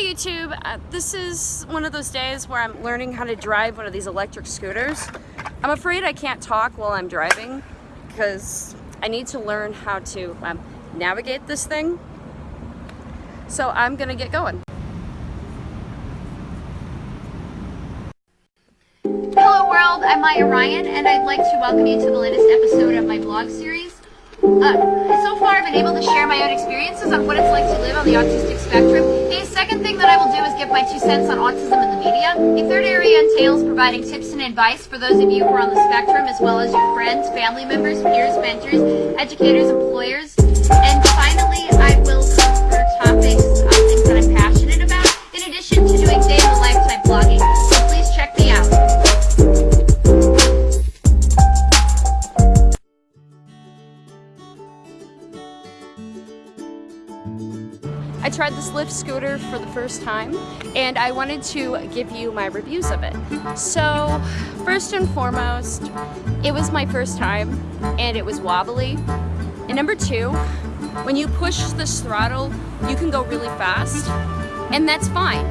Hey YouTube, uh, this is one of those days where I'm learning how to drive one of these electric scooters. I'm afraid I can't talk while I'm driving because I need to learn how to um, navigate this thing. So I'm gonna get going. Hello world, I'm Maya Ryan and I'd like to welcome you to the latest episode of my blog series. Uh, so far I've been able to share my own experiences on what it's like to live on the autistic spectrum. A second thing that I will do is give my two cents on autism in the media. A third area entails providing tips and advice for those of you who are on the spectrum as well as your friends, family members, peers, mentors, educators, employers. And finally, tried this Lyft scooter for the first time and I wanted to give you my reviews of it. So first and foremost, it was my first time and it was wobbly. And number two, when you push this throttle, you can go really fast and that's fine.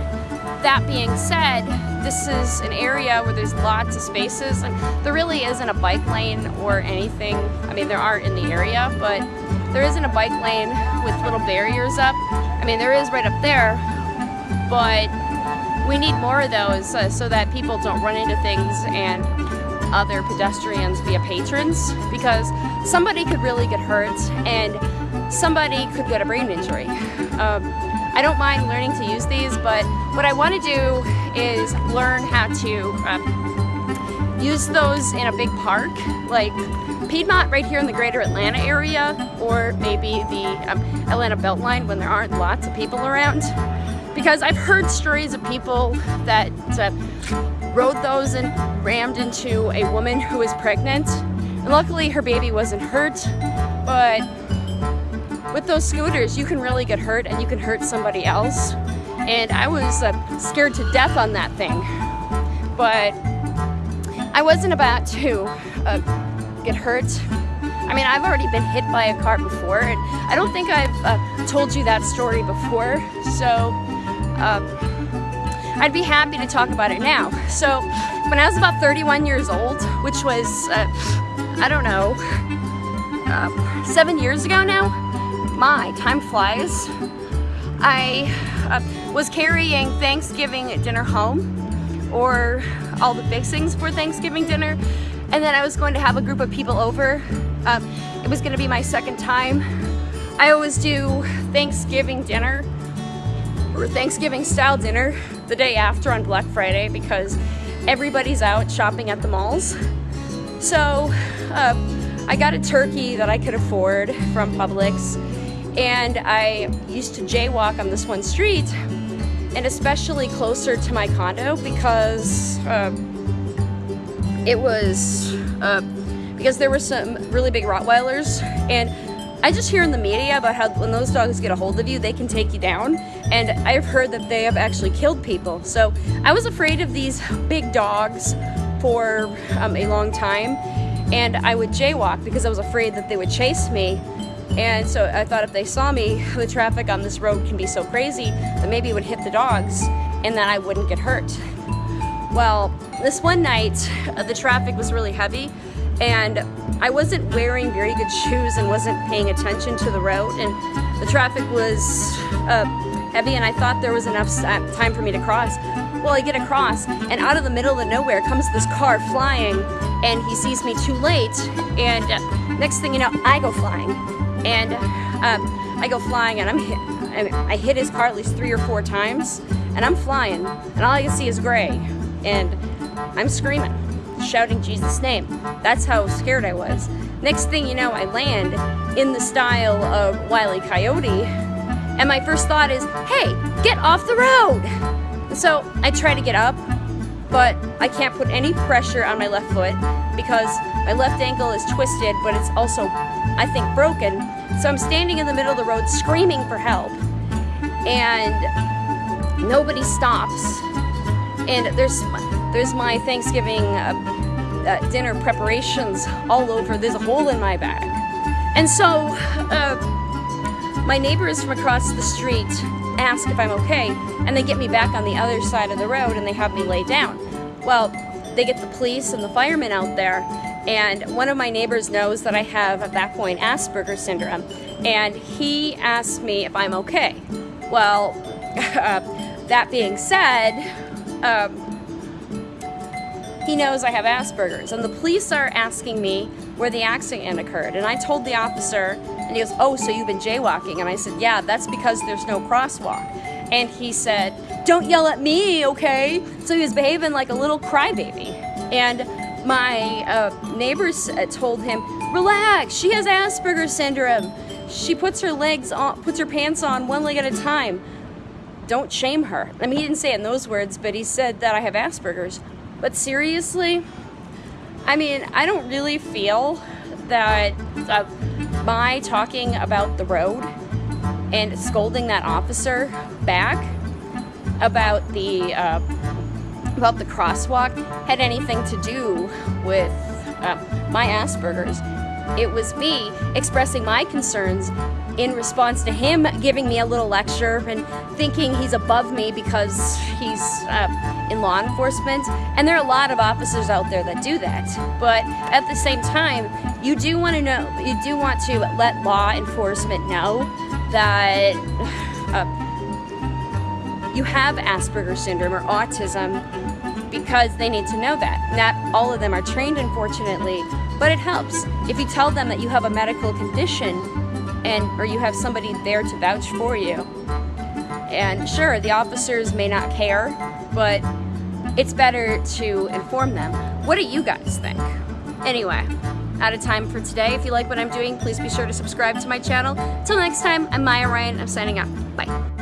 That being said, this is an area where there's lots of spaces and there really isn't a bike lane or anything. I mean, there are in the area, but there isn't a bike lane with little barriers up. I mean, there is right up there, but we need more of those uh, so that people don't run into things and other pedestrians via patrons because somebody could really get hurt and somebody could get a brain injury. Um, I don't mind learning to use these, but what I want to do is learn how to um, use those in a big park, like Piedmont right here in the greater Atlanta area, or maybe the um, Atlanta Beltline when there aren't lots of people around. Because I've heard stories of people that uh, rode those and rammed into a woman who was pregnant. And luckily her baby wasn't hurt, but with those scooters, you can really get hurt and you can hurt somebody else. And I was uh, scared to death on that thing. But I wasn't about to uh, get hurt. I mean, I've already been hit by a car before, and I don't think I've uh, told you that story before. So um, I'd be happy to talk about it now. So when I was about 31 years old, which was, uh, I don't know, uh, seven years ago now, my, time flies. I uh, was carrying Thanksgiving dinner home or all the fixings for Thanksgiving dinner and then I was going to have a group of people over. Um, it was going to be my second time. I always do Thanksgiving dinner or Thanksgiving style dinner the day after on Black Friday because everybody's out shopping at the malls. So uh, I got a turkey that I could afford from Publix and I used to jaywalk on this one street and especially closer to my condo because uh, it was uh, because there were some really big Rottweilers and I just hear in the media about how when those dogs get a hold of you, they can take you down. And I've heard that they have actually killed people. So I was afraid of these big dogs for um, a long time. And I would jaywalk because I was afraid that they would chase me. And so I thought if they saw me, the traffic on this road can be so crazy that maybe it would hit the dogs and then I wouldn't get hurt. Well, this one night, uh, the traffic was really heavy and I wasn't wearing very good shoes and wasn't paying attention to the road and the traffic was uh, heavy and I thought there was enough time for me to cross. Well, I get across and out of the middle of nowhere comes this car flying and he sees me too late and uh, next thing you know, I go flying and um, I go flying and I'm hit, I hit his car at least three or four times and I'm flying and all I can see is gray and I'm screaming, shouting Jesus' name. That's how scared I was. Next thing you know, I land in the style of Wile E. Coyote, and my first thought is, hey, get off the road! So I try to get up, but I can't put any pressure on my left foot because my left ankle is twisted, but it's also, I think, broken. So I'm standing in the middle of the road screaming for help, and nobody stops and there's there's my Thanksgiving uh, uh, dinner preparations all over. There's a hole in my bag. And so uh, my neighbors from across the street ask if I'm okay, and they get me back on the other side of the road and they have me lay down. Well, they get the police and the firemen out there, and one of my neighbors knows that I have at that point Asperger's syndrome, and he asked me if I'm okay. Well, uh, that being said, um, he knows I have Asperger's, and the police are asking me where the accident occurred. And I told the officer, and he goes, Oh, so you've been jaywalking? And I said, Yeah, that's because there's no crosswalk. And he said, Don't yell at me, okay? So he was behaving like a little crybaby. And my uh, neighbors uh, told him, Relax, she has Asperger's syndrome. She puts her legs on, puts her pants on one leg at a time. Don't shame her. I mean, he didn't say it in those words, but he said that I have Asperger's. But seriously, I mean, I don't really feel that uh, my talking about the road and scolding that officer back about the uh, about the crosswalk had anything to do with uh, my Asperger's. It was me expressing my concerns in response to him giving me a little lecture and thinking he's above me because he's uh, in law enforcement. And there are a lot of officers out there that do that. But at the same time, you do want to know, you do want to let law enforcement know that uh, you have Asperger's syndrome or autism because they need to know that. Not all of them are trained, unfortunately, but it helps. If you tell them that you have a medical condition and or you have somebody there to vouch for you. And sure, the officers may not care, but it's better to inform them. What do you guys think? Anyway, out of time for today. If you like what I'm doing, please be sure to subscribe to my channel. Till next time, I'm Maya Ryan. I'm signing out. Bye.